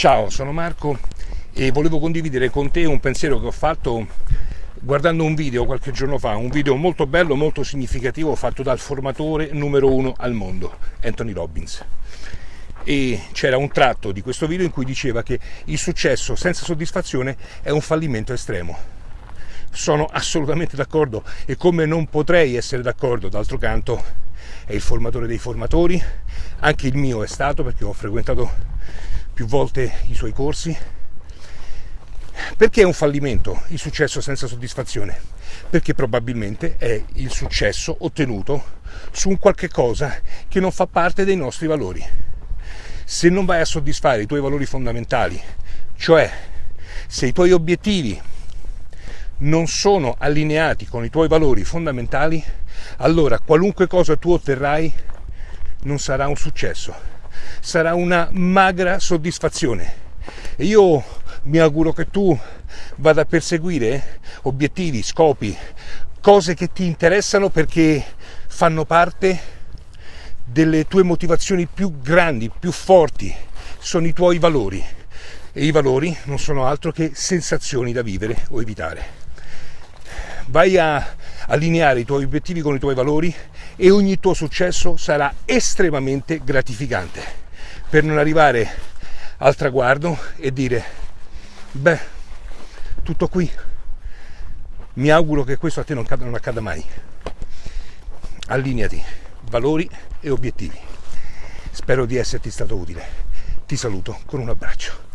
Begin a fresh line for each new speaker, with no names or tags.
Ciao, sono Marco e volevo condividere con te un pensiero che ho fatto guardando un video qualche giorno fa, un video molto bello, molto significativo fatto dal formatore numero uno al mondo, Anthony Robbins. E c'era un tratto di questo video in cui diceva che il successo senza soddisfazione è un fallimento estremo. Sono assolutamente d'accordo e come non potrei essere d'accordo, d'altro canto è il formatore dei formatori, anche il mio è stato perché ho frequentato più volte i suoi corsi. Perché è un fallimento il successo senza soddisfazione? Perché probabilmente è il successo ottenuto su un qualche cosa che non fa parte dei nostri valori. Se non vai a soddisfare i tuoi valori fondamentali, cioè se i tuoi obiettivi non sono allineati con i tuoi valori fondamentali, allora qualunque cosa tu otterrai non sarà un successo sarà una magra soddisfazione. E io mi auguro che tu vada a perseguire obiettivi, scopi, cose che ti interessano perché fanno parte delle tue motivazioni più grandi, più forti, sono i tuoi valori. E i valori non sono altro che sensazioni da vivere o evitare. Vai a allineare i tuoi obiettivi con i tuoi valori e ogni tuo successo sarà estremamente gratificante. Per non arrivare al traguardo e dire beh tutto qui. Mi auguro che questo a te non, accada, non accada mai. Allineati. Valori e obiettivi. Spero di esserti stato utile. Ti saluto con un abbraccio